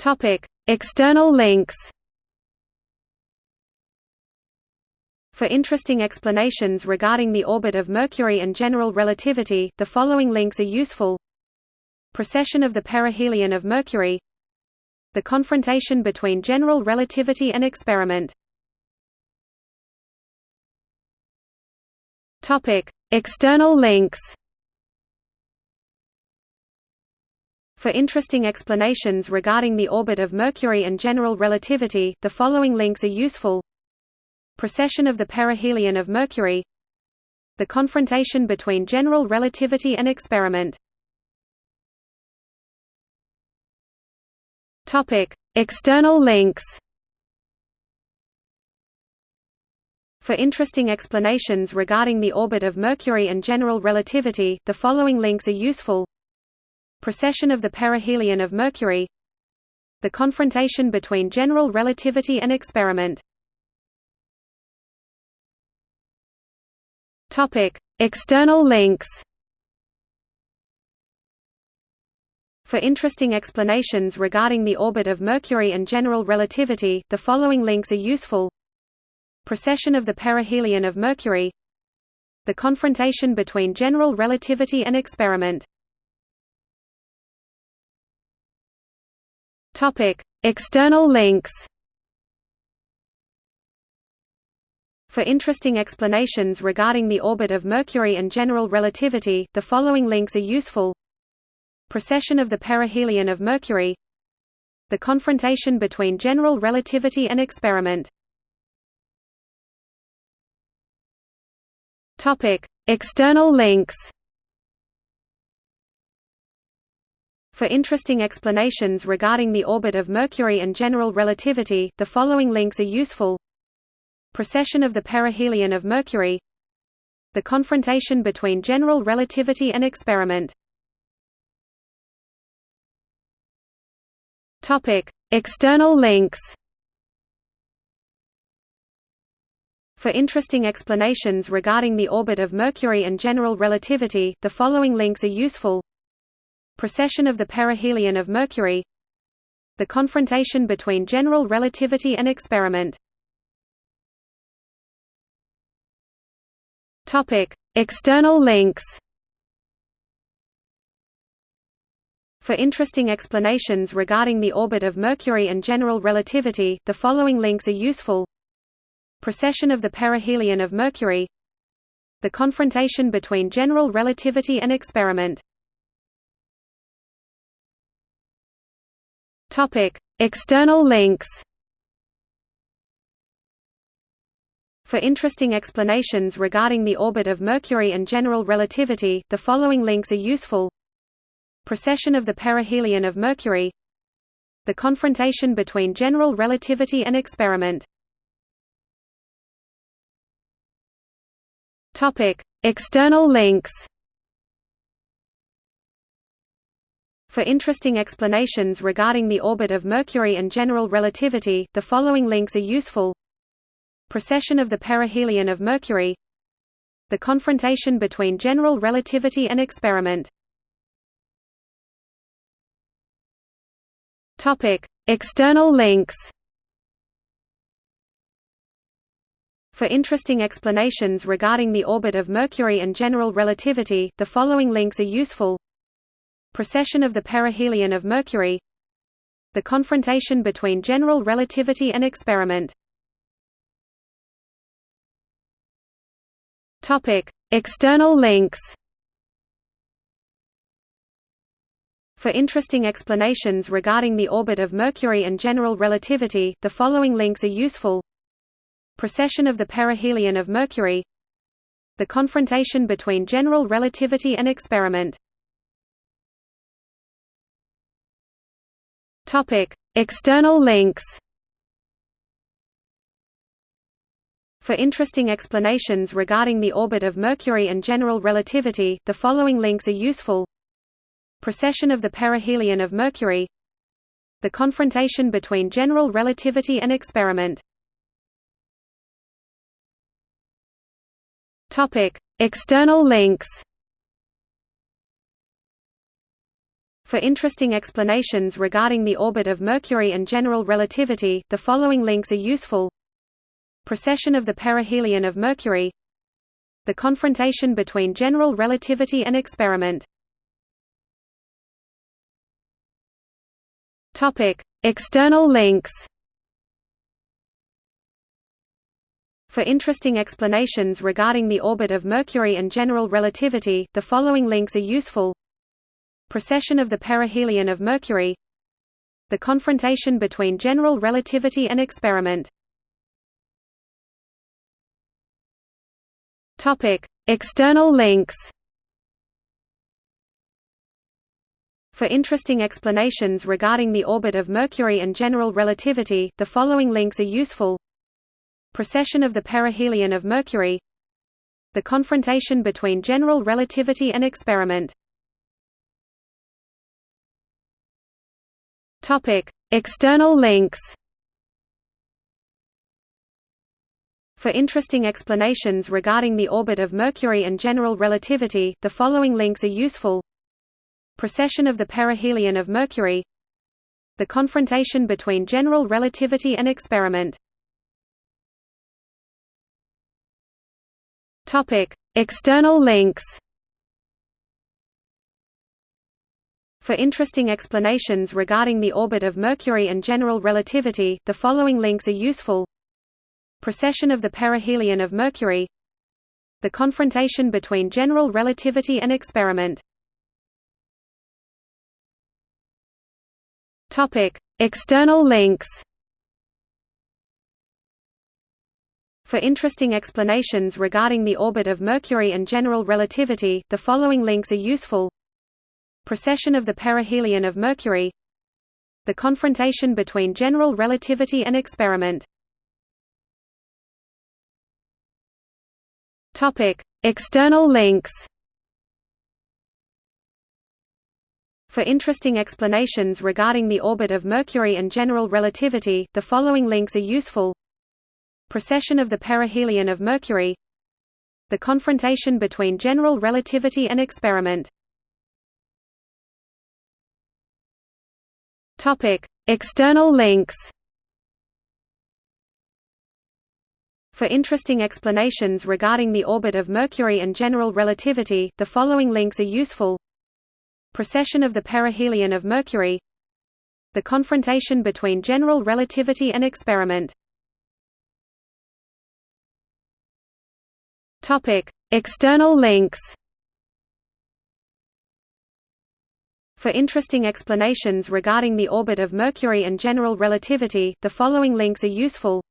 Topic: External links. For interesting explanations regarding the orbit of Mercury and general relativity, the following links are useful. Precession of the perihelion of Mercury The confrontation between general relativity and experiment External links For interesting explanations regarding the orbit of Mercury and general relativity, the following links are useful. Precession of the perihelion of Mercury The confrontation between general relativity and experiment External links For interesting explanations regarding the orbit of Mercury and general relativity, the following links are useful. Precession of the perihelion of Mercury. The confrontation between general relativity and experiment. External links. For interesting explanations regarding the orbit of Mercury and general relativity, the following links are useful. Precession of the perihelion of Mercury. The confrontation between general relativity and experiment External links. For interesting explanations regarding the orbit of Mercury and general relativity, the following links are useful. Precession of the perihelion of Mercury. The confrontation between general relativity and experiment. External links For interesting explanations regarding the orbit of Mercury and general relativity, the following links are useful. Precession of the perihelion of Mercury The confrontation between general relativity and experiment External links For interesting explanations regarding the orbit of Mercury and general relativity, the following links are useful. Precession of the perihelion of Mercury The confrontation between general relativity and experiment. External links. For interesting explanations regarding the orbit of Mercury and general relativity, the following links are useful. Precession of the perihelion of Mercury. The confrontation between general relativity and experiment External links For interesting explanations regarding the orbit of Mercury and general relativity, the following links are useful. Precession of the perihelion of Mercury. The confrontation between general relativity and experiment. External links For interesting explanations regarding the orbit of Mercury and general relativity, the following links are useful. Precession of the perihelion of Mercury The confrontation between general relativity and experiment External links For interesting explanations regarding the orbit of Mercury and general relativity, the following links are useful. Precession of the perihelion of Mercury The confrontation between general relativity and experiment. External links. For interesting explanations regarding the orbit of Mercury and general relativity, the following links are useful. Precession of the perihelion of Mercury. The confrontation between general relativity and experiment External links. For interesting explanations regarding the orbit of Mercury and general relativity, the following links are useful. Precession of the perihelion of Mercury. The confrontation between general relativity and experiment. External links For interesting explanations regarding the orbit of Mercury and general relativity, the following links are useful. Precession of the perihelion of Mercury The confrontation between general relativity and experiment External links For interesting explanations regarding the orbit of Mercury and general relativity, the following links are useful. Precession of the perihelion of Mercury The confrontation between general relativity and experiment. External links. For interesting explanations regarding the orbit of Mercury and general relativity, the following links are useful. Precession of the perihelion of Mercury. The confrontation between general relativity and experiment External links For interesting explanations regarding the orbit of Mercury and general relativity, the following links are useful. Precession of the perihelion of Mercury. The confrontation between general relativity and experiment. External links For interesting explanations regarding the orbit of Mercury and general relativity, the following links are useful. Precession of the perihelion of Mercury The confrontation between general relativity and experiment External links For interesting explanations regarding the orbit of Mercury and general relativity, the following links are useful. Precession of the perihelion of Mercury The confrontation between general relativity and experiment. External links. For interesting explanations regarding the orbit of Mercury and general relativity, the following links are useful. Precession of the perihelion of Mercury. The confrontation between general relativity and experiment External links. For interesting explanations regarding the orbit of Mercury and general relativity, the following links are useful. Precession of the perihelion of Mercury. The confrontation between general relativity and experiment. External links For interesting explanations regarding the orbit of Mercury and general relativity, the following links are useful.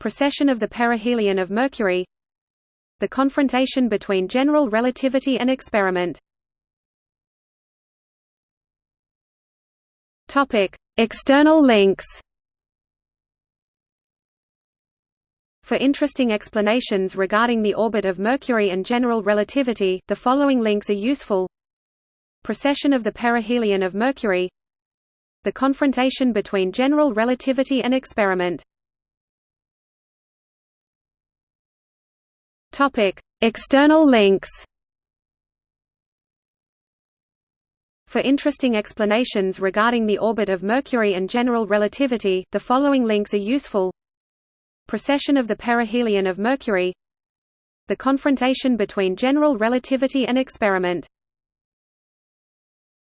Precession of the perihelion of Mercury The confrontation between general relativity and experiment External links For interesting explanations regarding the orbit of Mercury and general relativity, the following links are useful. Precession of the perihelion of Mercury. The confrontation between general relativity and experiment. External links. For interesting explanations regarding the orbit of Mercury and general relativity, the following links are useful. Precession of the perihelion of Mercury. The confrontation between general relativity and experiment